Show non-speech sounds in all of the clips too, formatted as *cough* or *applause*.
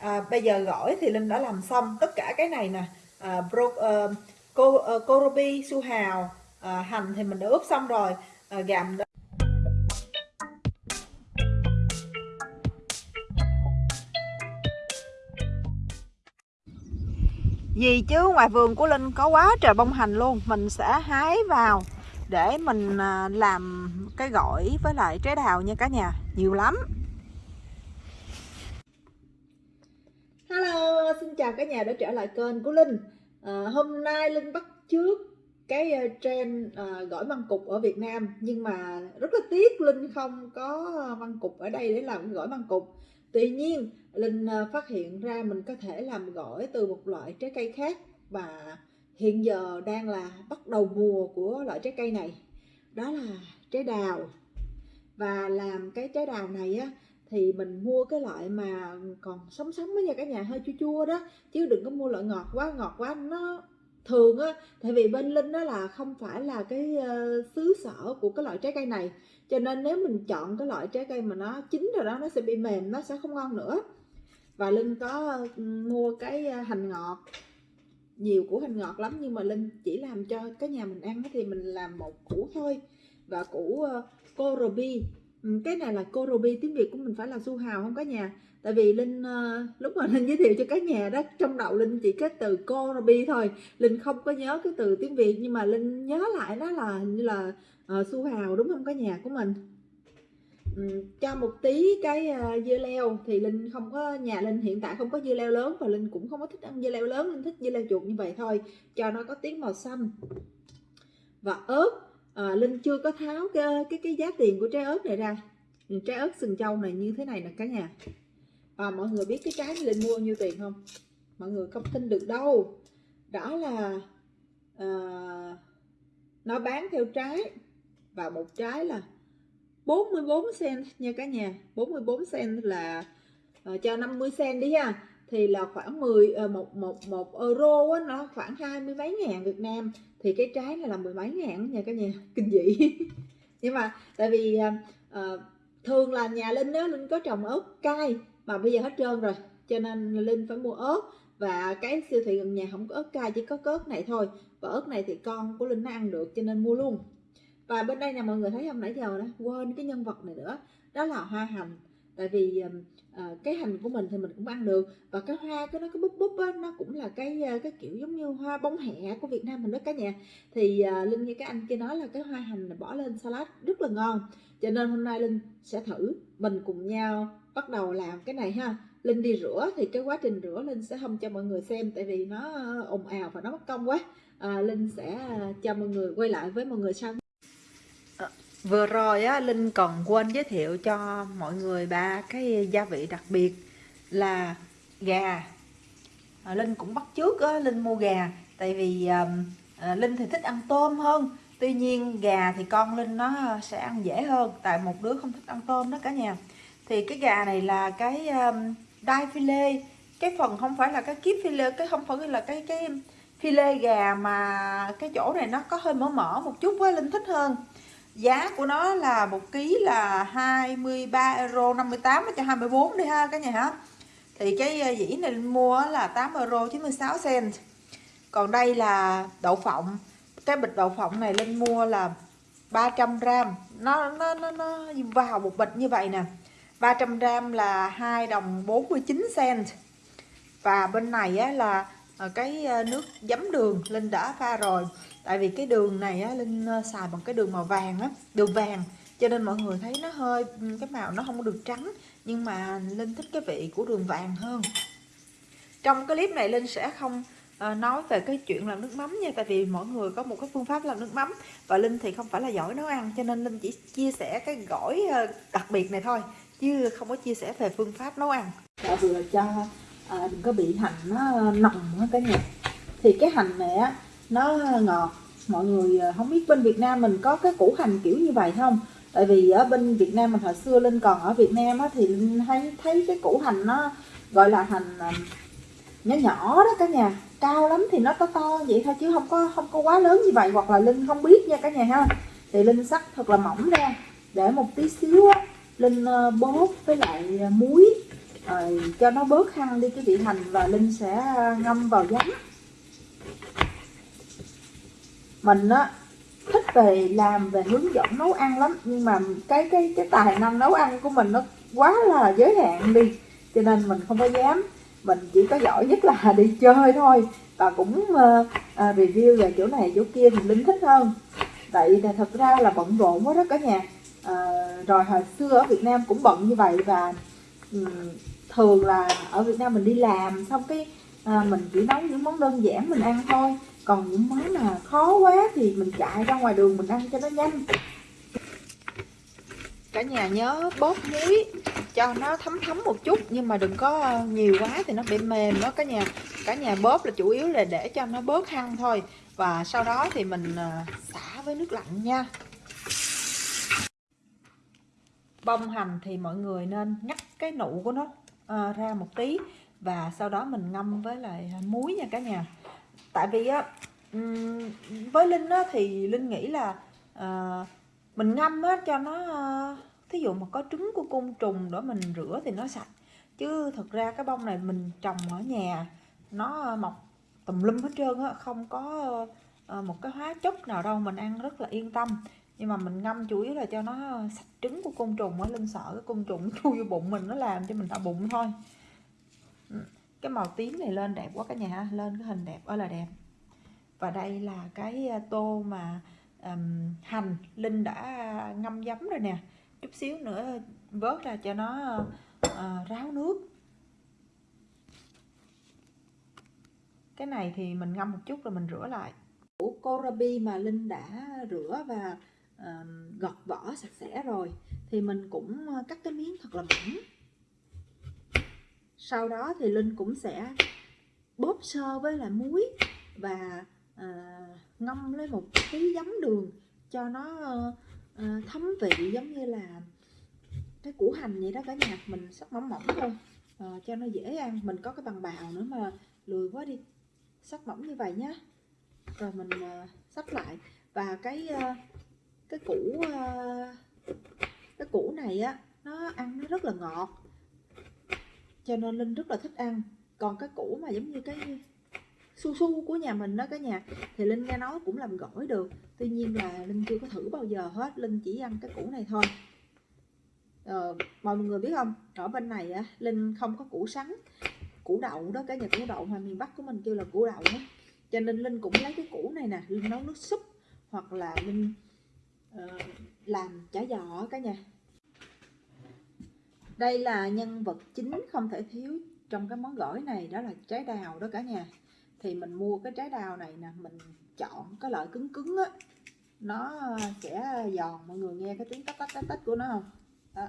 à, bây giờ gỏi thì linh đã làm xong tất cả cái này nè. À, bro, uh, cô ờ, uh, korobi su hào à, hành thì mình đã ướp xong rồi. À, gàm đó. gì chứ? Ngoài vườn của Linh có quá trời bông hành luôn. Mình sẽ hái vào để mình à, làm cái gỏi với lại trái đào nha cả nhà. Nhiều lắm. Xin chào cả nhà đã trở lại kênh của Linh. À, Hôm nay Linh bắt trước cái ờ, trend à, gỏi măng cục ở Việt Nam. Nhưng mà rất là tiếc Linh không có măng cục ở đây để làm gỏi măng cục. Tuy nhiên Linh phát hiện ra mình có thể làm gỏi từ một loại trái cây khác Và hiện giờ đang là bắt đầu mùa của loại trái cây này. Đó là trái đào. Và làm cái trái đào này á thì mình mua cái loại mà còn sống sống với nha cả nhà hơi chua chua đó chứ đừng có mua loại ngọt quá ngọt quá nó thường á. Tại vì bên linh đó là không phải là cái uh, xứ sở của cái loại trái cây này cho nên nếu mình chọn cái loại trái cây mà nó chín rồi đó nó sẽ bị mềm nó sẽ không ngon nữa. Và linh có ờ, mua cái ờ, hành ngọt nhiều củ hành ngọt lắm nhưng mà linh chỉ làm cho cái nhà mình ăn thì mình làm một củ thôi. Và củ uh, kohlrabi cái này là cô ruby tiếng việt của mình phải là su hào không cả nhà. Tại vì linh uh, lúc mà linh giới thiệu cho cả nhà đó trong đầu linh chỉ cái từ cô ruby thôi. Linh không có nhớ cái từ tiếng việt nhưng mà linh nhớ lại nó là như là uh, su hào đúng không? Cả nhà của mình. Um, cho một tí cái uh, dưa leo thì linh không có nhà linh hiện tại không có dưa leo lớn và linh cũng không có thích ăn dưa leo lớn linh thích dưa leo chuột như vậy thôi cho nó có tiếng màu xanh. Và ớt à, linh chưa có tháo cái cái cái giá tiền của trái ớt này ra. Ừ, trái ớt sừng trâu này như thế này nè cả nhà. Và mọi người biết cái trái linh mua nhiêu tiền không? Mọi người không tin được đâu. Đó là à, nó bán theo trái và một trái là 44 cent nha cả nhà. 44 cent là uh, cho 50 cent đi ha. Thì là khoảng 10 uh, một một một euro á, nó khoảng hai mươi mấy ngàn Việt Nam thì cái trái này là mười mấy ngàn nha cả nhà *laughs* kinh dị. Nhưng mà tại vì uh, thường là nhà linh đó linh có trồng ớt cay mà bây giờ hết trơn rồi cho nên linh phải mua ớt. Và cái siêu thị gần nhà không có ớt cay chỉ có ớt này thôi. Và ớt này thì con của linh nó ăn được cho nên mua luôn. Và bên đây nè mọi người thấy không nãy giờ đó quên cái nhân vật này nữa. Đó là hoa hành tại vì à, cái hành của mình thì mình cũng ăn được. Và cái hoa cái nó cái búp búp á, nó cũng là cái ờ, cái kiểu giống như hoa bông hẹ của Việt Nam mình đó cả nhà. Thì à, Linh như cái anh kia nói là cái hoa hành này bỏ lên salad rất là ngon. Cho nên hôm nay Linh sẽ thử. Mình cùng nhau bắt đầu làm cái này ha. Linh đi rửa thì cái quá trình rửa Linh sẽ không cho mọi người xem tại vì nó ồn ào và nó mất công quá. À, Linh sẽ cho mọi người quay lại với mọi người sau. Vừa rồi á, Linh còn quên giới thiệu cho mọi người ba cái gia vị đặc biệt là gà. À, Linh cũng bắt trước á, Linh mua gà tại vì à, Linh thì thích ăn tôm hơn. Tuy nhiên gà thì con Linh nó sẽ ăn dễ hơn Tại một đứa không thích ăn tôm đó cả nhà. Thì cái gà này là cái um, đai phi lê. Cái phần không phải là cái kiếp phi lê Cái không phải là cái cái phi lê gà mà cái chỗ này nó có hơi mỡ mỡ một chút với Linh thích hơn giá của nó là một ký là 23 euro 58 cho 24 đi ha cả nhà hả thì cái ờ, dĩ này mua là 8 euro 96 cent. Còn đây là đậu phộng. Cái bịch đậu phộng này lên mua là 300 gram. Nó nó nó, nó vào một bịch như vậy nè. 300 gram là 2 đồng 49 cent. Và bên này á, là ờ, cái ờ, nước giấm đường Linh đã pha rồi tại vì cái đường này á, Linh ờ, xài bằng cái đường màu vàng á đường vàng. Cho nên mọi người thấy nó hơi cái màu nó không được trắng nhưng mà Linh thích cái vị của đường vàng hơn. Trong cái clip này Linh sẽ không ờ, nói về cái chuyện làm nước mắm nha tại vì mỗi người có một cái phương pháp làm nước mắm và Linh thì không phải là giỏi nấu ăn cho nên Linh chỉ chia sẻ cái gỏi ờ, đặc biệt này thôi chứ không có chia sẻ về phương pháp nấu ăn. Đã vừa cho à, đừng có bị hành nó nồng cả nhà. Thì cái hành này á nó ngọt. Mọi người à, không biết bên Việt Nam mình có cái củ hành kiểu như vậy không? Tại vì ở bên Việt Nam mình hồi xưa Linh còn ở Việt Nam á, thì Linh thấy thấy cái củ hành nó gọi là hành à, nhỏ nhỏ đó cả nhà. Cao lắm thì nó to to vậy thôi chứ không có không có quá lớn như vậy. Hoặc là Linh không biết nha cả nhà ha. Thì Linh sắc thật là mỏng ra để một tí xíu á Linh ờ, bóp với lại à, muối. Rồi cho nó bớt hăng đi cái vị hành và linh sẽ ngâm vào giấm mình á thích về làm về hướng dẫn nấu ăn lắm. Nhưng mà cái cái cái tài năng nấu ăn của mình nó quá là giới hạn đi. Cho nên mình không có dám. Mình chỉ có giỏi nhất là *laughs* đi chơi thôi. Và cũng uh, uh, review về chỗ này chỗ kia thì linh thích hơn. Vậy là thật ra là bận rộn quá đó cả nhà. Uh, rồi hồi xưa ở Việt Nam cũng bận như vậy và um, thường là ở Việt Nam mình đi làm xong cái uh, mình chỉ nấu những món đơn giản mình ăn thôi còn những món mà khó quá thì mình chạy ra ngoài đường mình ăn cho nó nhanh. Cả nhà nhớ bóp muối cho nó thấm thấm một chút, nhưng mà đừng có ờ, nhiều quá thì nó bị mềm đó cả nhà. Cả nhà bóp là chủ yếu là để cho nó bớt hăng thôi. Và sau đó thì mình ờ, xả với nước lạnh nha. Bông hành thì mọi người nên ngắt cái nụ của nó ờ, ra một tí. Và sau đó mình ngâm với lại muối nha cả nhà tại vì á với linh á thì linh nghĩ là à, mình ngâm á cho nó ờ, thí dụ mà có trứng của côn trùng đó mình rửa thì nó sạch. Chứ thực ra cái bông này mình trồng ở nhà nó mọc tùm lum hết trơn á không có ờ, một cái hóa chất nào đâu mình ăn rất là yên tâm. Nhưng mà mình ngâm chủ yếu là cho nó sạch trứng của côn trùng á linh sợ cái côn trùng *laughs* chui vô bụng mình nó làm cho mình đau bụng thôi cái màu tím này lên đẹp quá cả nhà lên cái hình đẹp ơi là đẹp. Và đây là cái ờ, tô mà um, hành linh đã ngâm giấm rồi nè. Chút xíu nữa vớt ra cho nó uh, ráo nước. Cái này thì mình ngâm một chút rồi mình rửa lại. Củ korabi mà linh đã rửa và uh, gọt vỏ sạch sẽ rồi thì mình cũng cắt cái miếng thật là mỏng sau đó thì linh cũng sẽ bóp sơ với lại muối và à, ngâm lấy một tí giấm đường cho nó à, thấm vị giống như là cái củ hành vậy đó cả nhà. Mình sắc mỏng mỏng thôi à, cho nó dễ ăn. Mình có cái bằng bào nữa mà lười quá đi. Sắc mỏng như vậy nhá. Rồi mình à, sắp lại. Và cái à, cái củ à, cái củ này á nó ăn nó rất là ngọt cho nên linh rất là thích ăn. Còn cái củ mà giống như cái su su của nhà mình đó cả nhà thì linh nghe nói cũng làm gỏi được. Tuy nhiên là linh chưa có thử bao giờ hết linh chỉ ăn cái củ này thôi. Ờ, mọi người biết không? Ở bên này á linh không có củ sắn củ đậu đó cả nhà củ đậu mà miền bắc của mình kêu là củ đậu đó. cho nên linh cũng lấy cái củ này nè linh nấu nước súp hoặc là linh uh, làm chả giò cả nhà đây là nhân vật chính không thể thiếu trong cái món gỏi này, đó là trái đào đó cả nhà. Thì mình mua cái trái đào này nè, mình chọn cái loại cứng cứng á, nó sẽ giòn, mọi người nghe cái tiếng tách tách tách tách của nó không? Đó,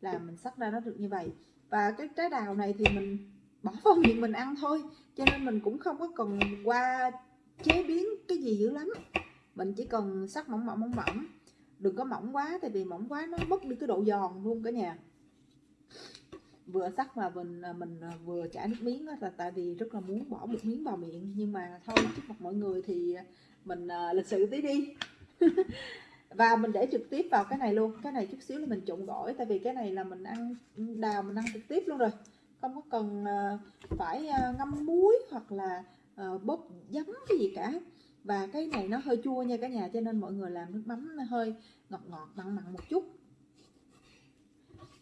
là mình sắc ra nó được như vậy. Và cái trái đào này thì mình bỏ *laughs* vào miệng mình ăn thôi, cho nên mình cũng không có cần qua chế biến cái gì dữ lắm. Mình chỉ cần sắc mỏng mỏng mỏng mỏng. Đừng có mỏng quá, tại vì mỏng quá nó mất đi cái độ giòn luôn cả nhà vừa sắc mà à, mình mình vừa chả nước miếng là tại vì rất là muốn bỏ một miếng vào miệng. Nhưng mà thôi trước mặt mọi người thì mình uh, lịch sự tí đi. *laughs* Và mình để trực tiếp vào cái này luôn. Cái này chút xíu là mình trộn gỏi tại vì cái này là mình ăn đào mình ăn trực tiếp luôn rồi. Không có cần uh, phải uh, ngâm muối hoặc là uh, bóp giấm cái gì cả. Và cái này nó hơi chua nha cả nhà cho nên mọi người làm nước mắm nó hơi ngọt ngọt mặn mặn một chút.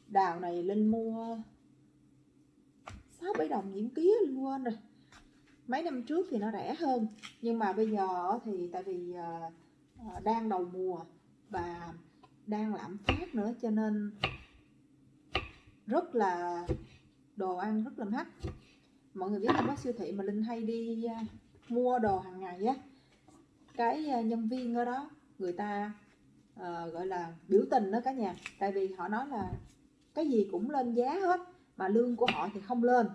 Đào này linh mua sáu bảy đồng nhiễm ký quên rồi. Mấy năm trước thì nó rẻ hơn nhưng mà bây giờ thì tại vì ờ, ờ, đang đầu mùa và đang lạm phát nữa cho nên rất là đồ ăn rất là mắc. Mọi người biết không có siêu thị mà linh hay đi ờ, mua đồ hàng ngày á cái nhân viên ở đó người ta uh, gọi là biểu tình đó cả nhà. Tại vì họ nói là cái gì cũng lên giá hết mà lương của họ thì không lên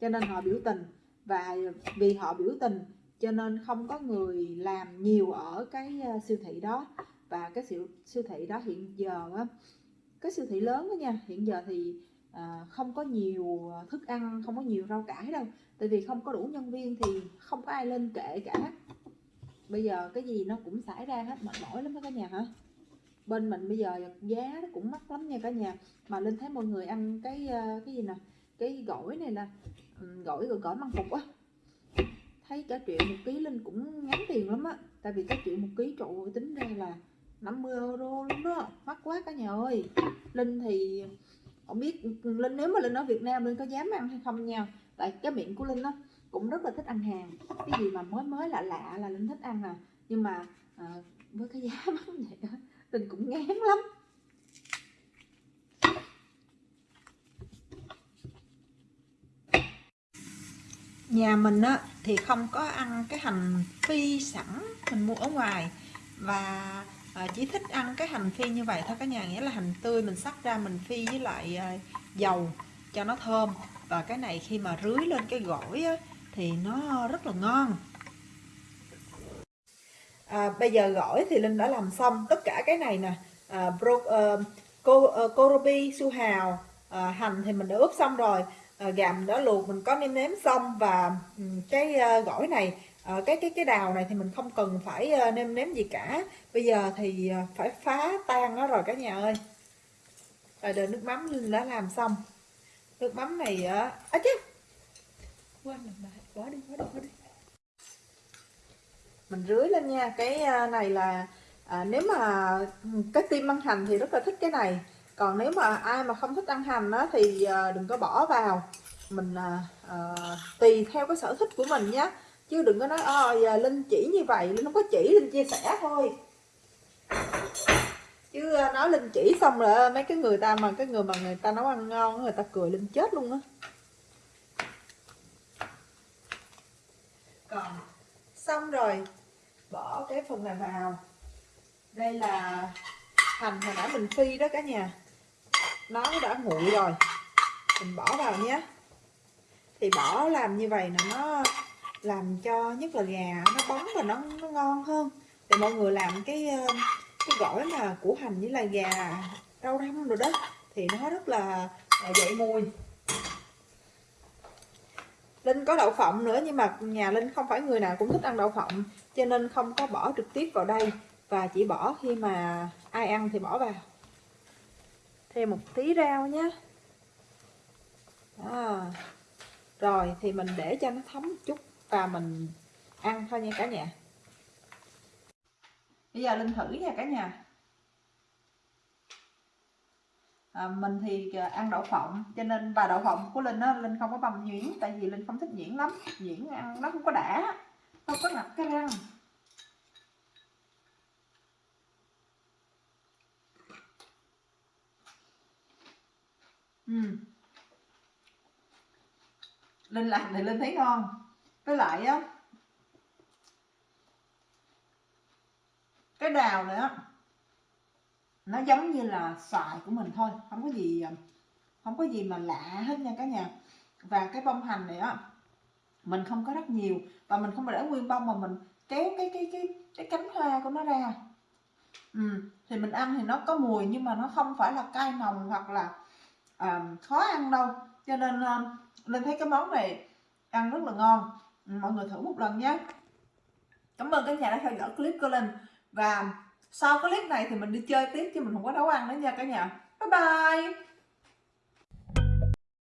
cho nên họ biểu tình. Và vì họ biểu tình cho nên không có người làm nhiều ở cái ờ, siêu thị đó. Và cái siêu siêu thị đó hiện giờ á cái siêu thị lớn đó nha hiện giờ thì à, không có nhiều thức ăn không có nhiều rau cải đâu. Tại vì không có đủ nhân viên thì không có ai lên kệ cả. Bây giờ cái gì nó cũng xảy ra hết mệt mỏi lắm đó cả nhà hả? Bên mình bây giờ giá nó cũng mắc lắm nha cả nhà. Mà linh thấy mọi người ăn cái ờ, cái gì nè? Cái gỏi này là ừ, gỏi gỏi, gỏi măng cục á. Thấy cả triệu một ký linh cũng ngắn tiền lắm á. Tại vì cả triệu một ký trụ tính ra là 50 euro luôn đó. Mắc quá cả nhà ơi. Linh thì không biết linh nếu mà linh ở việt nam linh có dám ăn hay không nha. Tại cái miệng của linh á cũng rất là thích ăn hàng. Cái gì mà mới mới lạ lạ là linh thích ăn à. Nhưng mà à, với cái giá *laughs* mắc vậy á tình cũng ngán lắm. Nhà mình á thì không có ăn cái hành phi sẵn mình mua ở ngoài. Và à, chỉ thích ăn cái hành phi như vậy thôi. Cả nhà nghĩa là hành tươi mình sắc ra mình phi với lại à, dầu cho nó thơm. Và cái này khi mà rưới lên cái gỏi á, thì nó rất là ngon à, bây giờ gỏi thì linh đã làm xong tất cả cái này nè. À, bro, uh, cô, ờ, uh, korobi su hào uh, hành thì mình đã ướp xong rồi. À, gàm đã luộc mình có nêm nếm xong và um, cái uh, gỏi này uh, cái cái cái đào này thì mình không cần phải uh, nêm nếm gì cả. Bây giờ thì uh, phải phá tan nó rồi cả nhà ơi. Rồi đợi nước mắm linh đã làm xong. Nước mắm này á à, chứ quên rồi bỏ đi bỏ đi bỏ đi mình rưới lên nha. Cái à, này là à, nếu mà ừ, cái tim ăn hành thì rất là thích cái này. Còn nếu mà ai mà không thích ăn hành á thì à, đừng có bỏ vào. Mình à, à, tùy theo cái sở thích của mình nhé chứ đừng có nói ờ, ôi linh chỉ như vậy linh không có chỉ linh chia sẻ thôi. Chứ à, nói linh chỉ xong rồi à, mấy cái người ta mà cái người mà người ta nấu ăn ngon người ta cười linh chết luôn á. Còn xong rồi bỏ cái phần này vào. Đây là hành hồi nãy mình phi đó cả nhà. Nó đã nguội rồi. Mình bỏ vào nhé. Thì bỏ làm như vậy là nó làm cho nhất là gà nó bóng và nó, nó ngon hơn. Thì mọi người làm cái ờ, cái gỏi mà củ hành với là gà rau răm rồi đó thì nó rất là, là dậy mùi. Linh có đậu phộng nữa, nhưng mà nhà Linh không phải người nào cũng thích ăn đậu phộng, cho nên không có bỏ trực tiếp vào đây, và chỉ bỏ khi mà ai ăn thì bỏ vào. Thêm một tí rau nhé à. rồi thì mình để cho nó thấm một chút và mình ăn thôi nha cả nhà. Bây giờ linh thử nha cả nhà. À, mình thì à, ăn đậu phộng cho nên và đậu phộng của linh á linh không có băm nhuyễn tại vì linh không thích nhuyễn lắm. Nhuyễn ăn nó không có đã không có ngập cái răng. Ừ. linh làm thì linh thấy ngon. Với lại á cái đào này á nó giống như là xoài của mình thôi. Không có gì ờ, không có gì mà lạ hết nha cả nhà. Và cái bông hành này á mình không có rất nhiều và mình không để nguyên bông mà mình kéo cái cái cái cái cánh hoa của nó ra. Ừ. thì mình ăn thì nó có mùi nhưng mà nó không phải là cay nồng hoặc là um, khó ăn đâu. Cho nên um, linh thấy cái món này ăn rất là ngon. Mọi người thử một lần nhé. Cảm ơn cả nhà đã theo dõi clip của linh. Và sau clip này thì mình đi chơi tiếp chứ mình không có nấu ăn nữa nha cả nhà. Bye bye.